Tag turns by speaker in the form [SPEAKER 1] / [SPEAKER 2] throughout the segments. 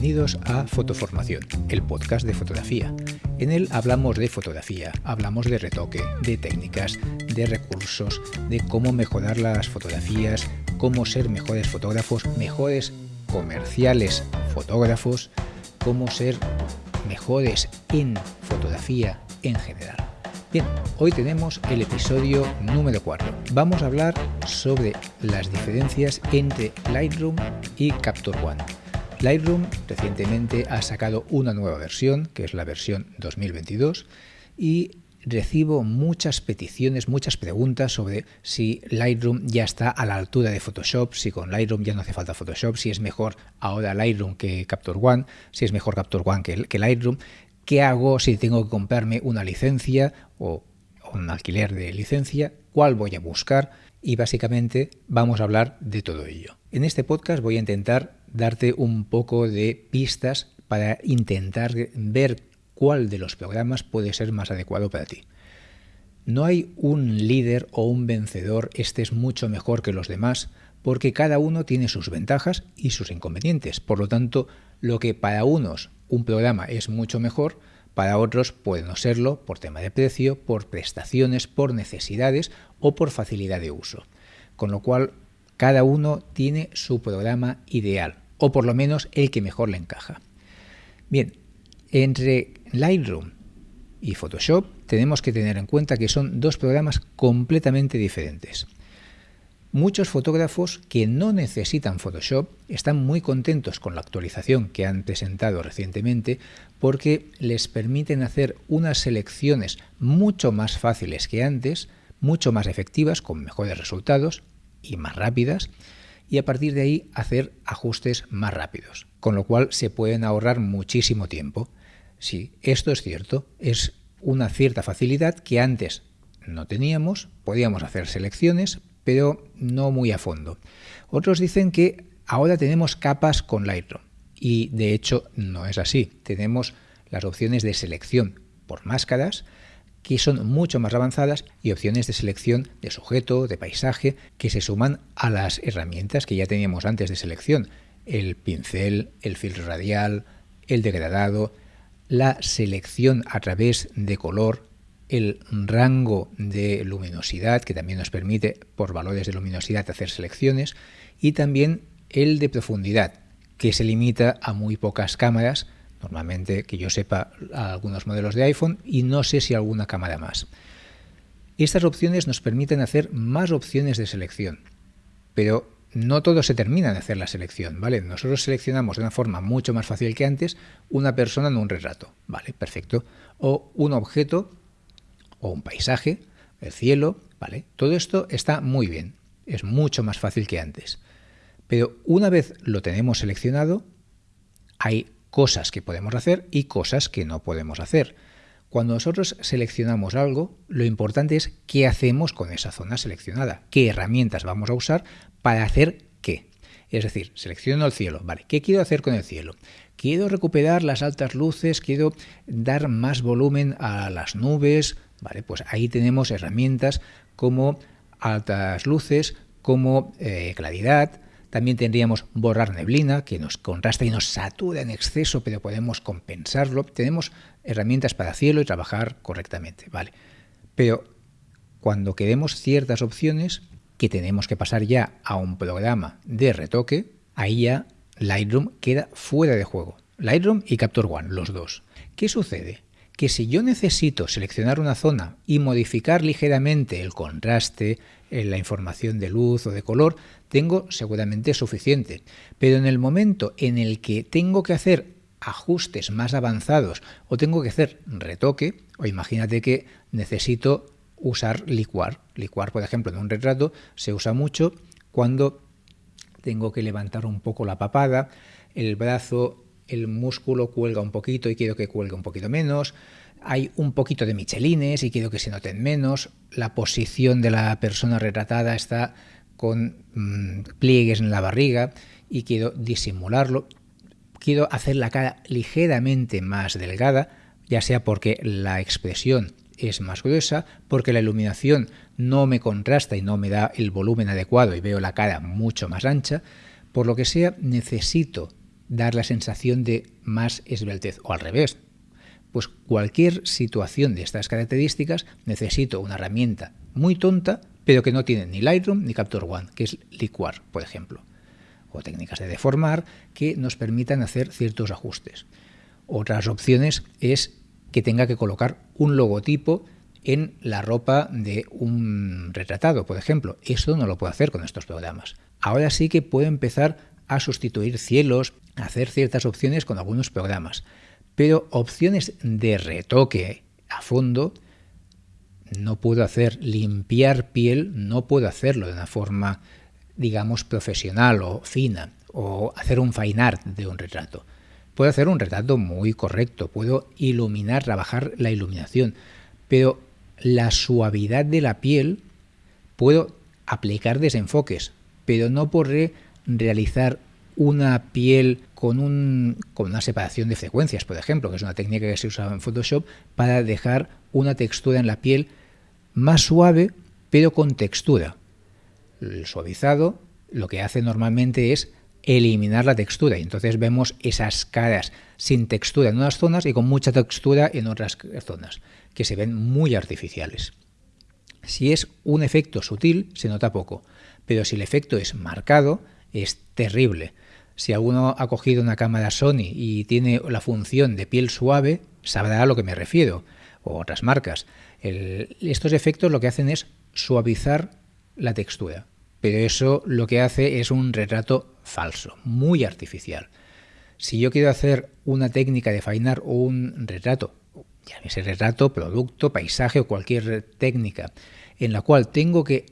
[SPEAKER 1] Bienvenidos a Fotoformación, el podcast de fotografía. En él hablamos de fotografía, hablamos de retoque, de técnicas, de recursos, de cómo mejorar las fotografías, cómo ser mejores fotógrafos, mejores comerciales fotógrafos, cómo ser mejores en fotografía en general. Bien, hoy tenemos el episodio número 4. Vamos a hablar sobre las diferencias entre Lightroom y Capture One. Lightroom recientemente ha sacado una nueva versión, que es la versión 2022, y recibo muchas peticiones, muchas preguntas sobre si Lightroom ya está a la altura de Photoshop, si con Lightroom ya no hace falta Photoshop, si es mejor ahora Lightroom que Capture One, si es mejor Capture One que, que Lightroom, qué hago si tengo que comprarme una licencia o un alquiler de licencia, cuál voy a buscar y básicamente vamos a hablar de todo ello. En este podcast voy a intentar darte un poco de pistas para intentar ver cuál de los programas puede ser más adecuado para ti. No hay un líder o un vencedor, este es mucho mejor que los demás, porque cada uno tiene sus ventajas y sus inconvenientes. Por lo tanto, lo que para unos un programa es mucho mejor, para otros puede no serlo por tema de precio, por prestaciones, por necesidades o por facilidad de uso. Con lo cual, cada uno tiene su programa ideal, o por lo menos el que mejor le encaja. Bien, entre Lightroom y Photoshop tenemos que tener en cuenta que son dos programas completamente diferentes. Muchos fotógrafos que no necesitan Photoshop están muy contentos con la actualización que han presentado recientemente porque les permiten hacer unas selecciones mucho más fáciles que antes, mucho más efectivas, con mejores resultados y más rápidas, y a partir de ahí hacer ajustes más rápidos, con lo cual se pueden ahorrar muchísimo tiempo. Sí, esto es cierto, es una cierta facilidad que antes no teníamos, podíamos hacer selecciones, pero no muy a fondo. Otros dicen que ahora tenemos capas con Lightroom y de hecho no es así. Tenemos las opciones de selección por máscaras que son mucho más avanzadas y opciones de selección de sujeto, de paisaje, que se suman a las herramientas que ya teníamos antes de selección. El pincel, el filtro radial, el degradado, la selección a través de color, el rango de luminosidad, que también nos permite por valores de luminosidad hacer selecciones, y también el de profundidad, que se limita a muy pocas cámaras, normalmente que yo sepa algunos modelos de iPhone y no sé si alguna cámara más. Estas opciones nos permiten hacer más opciones de selección, pero no todo se termina de hacer la selección, ¿vale? Nosotros seleccionamos de una forma mucho más fácil que antes una persona en un retrato, ¿vale? Perfecto. O un objeto o un paisaje, el cielo, ¿vale? Todo esto está muy bien, es mucho más fácil que antes. Pero una vez lo tenemos seleccionado, hay cosas que podemos hacer y cosas que no podemos hacer. Cuando nosotros seleccionamos algo, lo importante es qué hacemos con esa zona seleccionada, qué herramientas vamos a usar para hacer qué. Es decir, selecciono el cielo, ¿vale? ¿Qué quiero hacer con el cielo? Quiero recuperar las altas luces, quiero dar más volumen a las nubes, ¿vale? Pues ahí tenemos herramientas como altas luces, como eh, claridad, también tendríamos borrar neblina, que nos contrasta y nos satura en exceso, pero podemos compensarlo. Tenemos herramientas para cielo y trabajar correctamente, ¿vale? Pero cuando queremos ciertas opciones, que tenemos que pasar ya a un programa de retoque, ahí ya Lightroom queda fuera de juego. Lightroom y Capture One, los dos. ¿Qué sucede? Que si yo necesito seleccionar una zona y modificar ligeramente el contraste, la información de luz o de color, tengo seguramente suficiente. Pero en el momento en el que tengo que hacer ajustes más avanzados o tengo que hacer retoque, o imagínate que necesito usar licuar. Licuar, por ejemplo, en un retrato se usa mucho cuando tengo que levantar un poco la papada, el brazo el músculo cuelga un poquito y quiero que cuelgue un poquito menos, hay un poquito de michelines y quiero que se noten menos, la posición de la persona retratada está con mm, pliegues en la barriga y quiero disimularlo, quiero hacer la cara ligeramente más delgada, ya sea porque la expresión es más gruesa, porque la iluminación no me contrasta y no me da el volumen adecuado y veo la cara mucho más ancha, por lo que sea necesito dar la sensación de más esbeltez o al revés. Pues cualquier situación de estas características necesito una herramienta muy tonta, pero que no tiene ni Lightroom ni Capture One, que es Liquar, por ejemplo, o técnicas de deformar que nos permitan hacer ciertos ajustes. Otras opciones es que tenga que colocar un logotipo en la ropa de un retratado, por ejemplo. Eso no lo puedo hacer con estos programas. Ahora sí que puedo empezar a sustituir cielos, hacer ciertas opciones con algunos programas. Pero opciones de retoque a fondo no puedo hacer. Limpiar piel no puedo hacerlo de una forma, digamos, profesional o fina. O hacer un fine art de un retrato. Puedo hacer un retrato muy correcto, puedo iluminar, trabajar la iluminación, pero la suavidad de la piel puedo aplicar desenfoques, pero no podré realizar una piel con, un, con una separación de frecuencias, por ejemplo, que es una técnica que se usa en Photoshop para dejar una textura en la piel más suave, pero con textura. El suavizado lo que hace normalmente es eliminar la textura y entonces vemos esas caras sin textura en unas zonas y con mucha textura en otras zonas, que se ven muy artificiales. Si es un efecto sutil, se nota poco, pero si el efecto es marcado, es terrible. Si alguno ha cogido una cámara Sony y tiene la función de piel suave, sabrá a lo que me refiero, o otras marcas. estos efectos lo que hacen es suavizar la textura, pero eso lo que hace es un retrato falso, muy artificial. Si yo quiero hacer una técnica de fainar o un retrato, llámese retrato, producto, paisaje o cualquier técnica, en la cual tengo que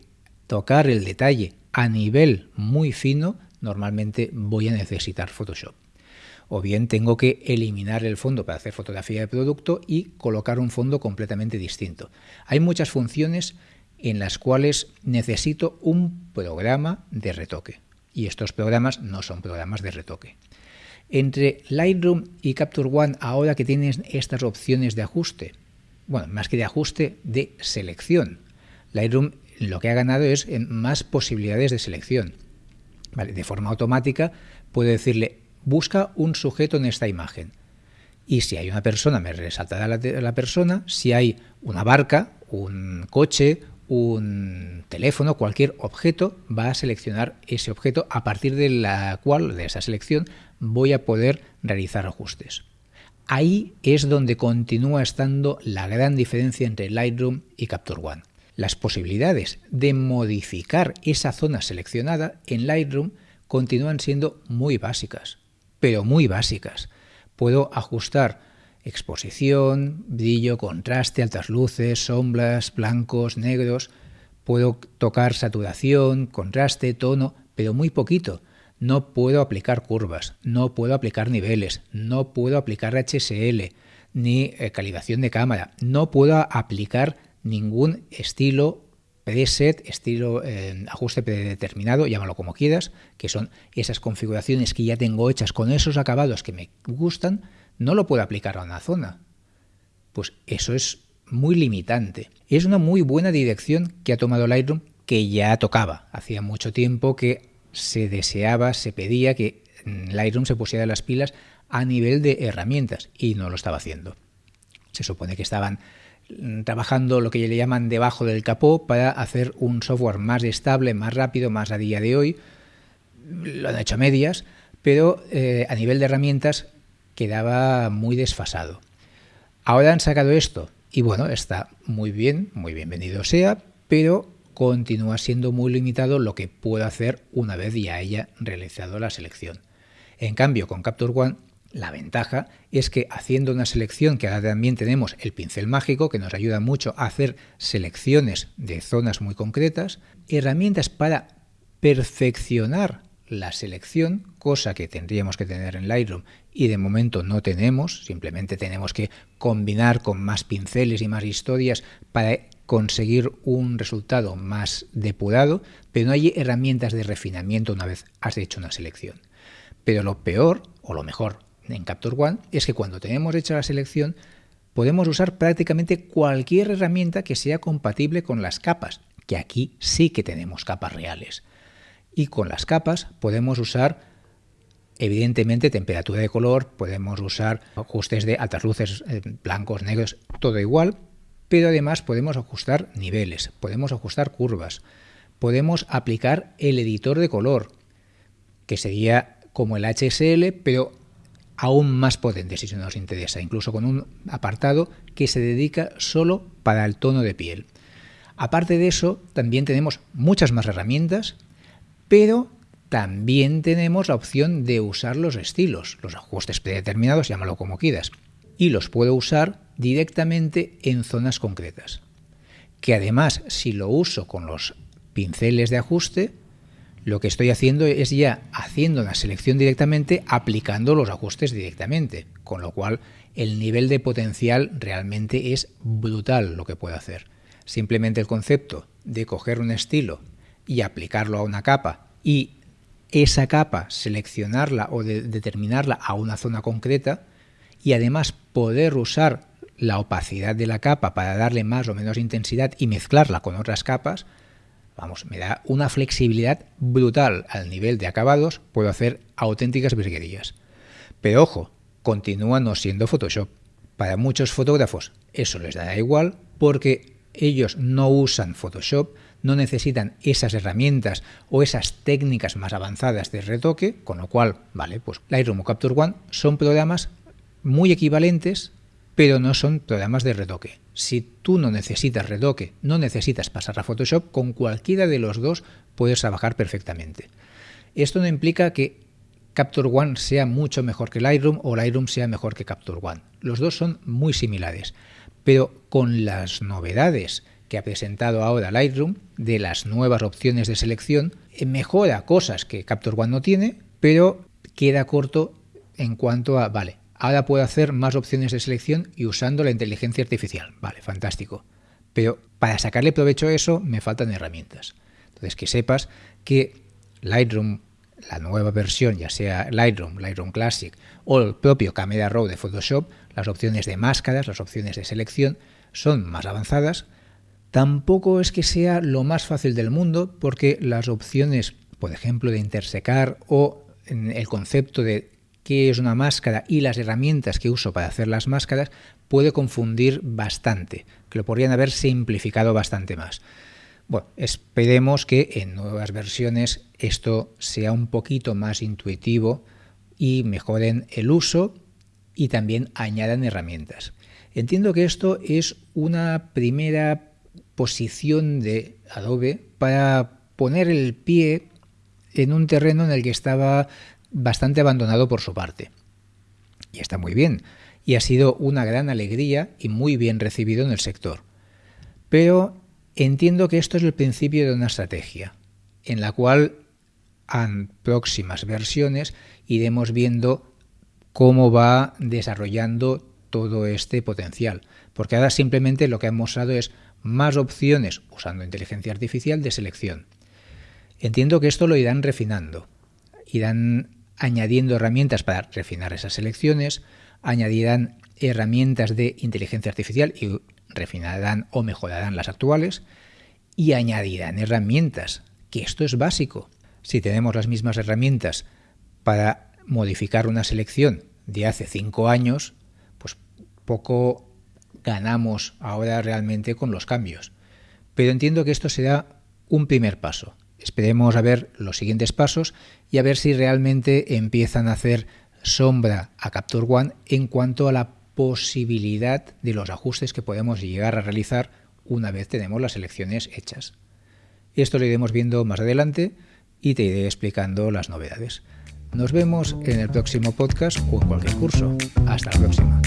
[SPEAKER 1] tocar el detalle a nivel muy fino, normalmente voy a necesitar Photoshop. O bien tengo que eliminar el fondo para hacer fotografía de producto y colocar un fondo completamente distinto. Hay muchas funciones en las cuales necesito un programa de retoque y estos programas no son programas de retoque. Entre Lightroom y Capture One, ahora que tienes estas opciones de ajuste, bueno, más que de ajuste, de selección. Lightroom lo que ha ganado es más posibilidades de selección. de forma automática puedo decirle, busca un sujeto en esta imagen. Y si hay una persona, me resaltará la persona. Si hay una barca, un coche, un teléfono, cualquier objeto, va a seleccionar ese objeto a partir de la cual, de esa selección, voy a poder realizar ajustes. Ahí es donde continúa estando la gran diferencia entre Lightroom y Capture One. Las posibilidades de modificar esa zona seleccionada en Lightroom continúan siendo muy básicas, pero muy básicas. Puedo ajustar exposición, brillo, contraste, altas luces, sombras, blancos, negros. Puedo tocar saturación, contraste, tono, pero muy poquito. No puedo aplicar curvas, no puedo aplicar niveles, no puedo aplicar HSL, ni eh, calibración de cámara, no puedo aplicar ningún estilo preset, estilo eh, ajuste predeterminado, llámalo como quieras, que son esas configuraciones que ya tengo hechas con esos acabados que me gustan, no lo puedo aplicar a una zona. Pues eso es muy limitante. Es una muy buena dirección que ha tomado Lightroom que ya tocaba. Hacía mucho tiempo que se deseaba, se pedía que Lightroom se pusiera las pilas a nivel de herramientas y no lo estaba haciendo. Se supone que estaban trabajando lo que le llaman debajo del capó para hacer un software más estable, más rápido, más a día de hoy. Lo han hecho a medias, pero eh, a nivel de herramientas quedaba muy desfasado. Ahora han sacado esto y bueno, está muy bien, muy bienvenido sea, pero continúa siendo muy limitado lo que puedo hacer una vez ya haya realizado la selección. En cambio, con Capture One, la ventaja es que haciendo una selección, que ahora también tenemos el pincel mágico, que nos ayuda mucho a hacer selecciones de zonas muy concretas, herramientas para perfeccionar la selección, cosa que tendríamos que tener en Lightroom y de momento no tenemos, simplemente tenemos que combinar con más pinceles y más historias para conseguir un resultado más depurado, pero no hay herramientas de refinamiento una vez has hecho una selección. Pero lo peor, o lo mejor en Capture One, es que cuando tenemos hecha la selección, podemos usar prácticamente cualquier herramienta que sea compatible con las capas, que aquí sí que tenemos capas reales. Y con las capas podemos usar Evidentemente, temperatura de color, podemos usar ajustes de altas luces, eh, blancos, negros, todo igual, pero además podemos ajustar niveles, podemos ajustar curvas, podemos aplicar el editor de color, que sería como el HSL, pero aún más potente si nos interesa, incluso con un apartado que se dedica solo para el tono de piel. Aparte de eso, también tenemos muchas más herramientas, pero también tenemos la opción de usar los estilos, los ajustes predeterminados, llámalo como quieras, y los puedo usar directamente en zonas concretas. Que además, si lo uso con los pinceles de ajuste, lo que estoy haciendo es ya haciendo la selección directamente, aplicando los ajustes directamente, con lo cual el nivel de potencial realmente es brutal lo que puedo hacer. Simplemente el concepto de coger un estilo y aplicarlo a una capa y esa capa seleccionarla o determinarla a una zona concreta y además poder usar la opacidad de la capa para darle más o menos intensidad y mezclarla con otras capas, vamos, me da una flexibilidad brutal al nivel de acabados, puedo hacer auténticas virguerías. Pero ojo, continúa no siendo Photoshop. Para muchos fotógrafos eso les da igual porque ellos no usan Photoshop, no necesitan esas herramientas o esas técnicas más avanzadas de retoque, con lo cual, vale, pues Lightroom o Capture One son programas muy equivalentes, pero no son programas de retoque. Si tú no necesitas retoque, no necesitas pasar a Photoshop, con cualquiera de los dos puedes trabajar perfectamente. Esto no implica que Capture One sea mucho mejor que Lightroom o Lightroom sea mejor que Capture One. Los dos son muy similares, pero con las novedades que ha presentado ahora Lightroom de las nuevas opciones de selección, eh, mejora cosas que Capture One no tiene, pero queda corto en cuanto a, vale, Ahora puedo hacer más opciones de selección y usando la inteligencia artificial. Vale, fantástico. Pero para sacarle provecho a eso me faltan herramientas. Entonces que sepas que Lightroom, la nueva versión, ya sea Lightroom, Lightroom Classic o el propio Camera Raw de Photoshop, las opciones de máscaras, las opciones de selección son más avanzadas. Tampoco es que sea lo más fácil del mundo porque las opciones, por ejemplo, de intersecar o el concepto de qué es una máscara y las herramientas que uso para hacer las máscaras puede confundir bastante, que lo podrían haber simplificado bastante más. Bueno, esperemos que en nuevas versiones esto sea un poquito más intuitivo y mejoren el uso y también añadan herramientas. Entiendo que esto es una primera posición de Adobe para poner el pie en un terreno en el que estaba bastante abandonado por su parte. Y está muy bien, y ha sido una gran alegría y muy bien recibido en el sector. Pero entiendo que esto es el principio de una estrategia, en la cual en próximas versiones iremos viendo cómo va desarrollando todo este potencial. Porque ahora simplemente lo que han mostrado es más opciones usando inteligencia artificial de selección. Entiendo que esto lo irán refinando, irán añadiendo herramientas para refinar esas selecciones, añadirán herramientas de inteligencia artificial y refinarán o mejorarán las actuales, y añadirán herramientas, que esto es básico. Si tenemos las mismas herramientas para modificar una selección de hace cinco años, pues poco ganamos ahora realmente con los cambios. Pero entiendo que esto será un primer paso. Esperemos a ver los siguientes pasos y a ver si realmente empiezan a hacer sombra a Capture One en cuanto a la posibilidad de los ajustes que podemos llegar a realizar una vez tenemos las selecciones hechas. Esto lo iremos viendo más adelante y te iré explicando las novedades. Nos vemos en el próximo podcast o en cualquier curso. Hasta la próxima.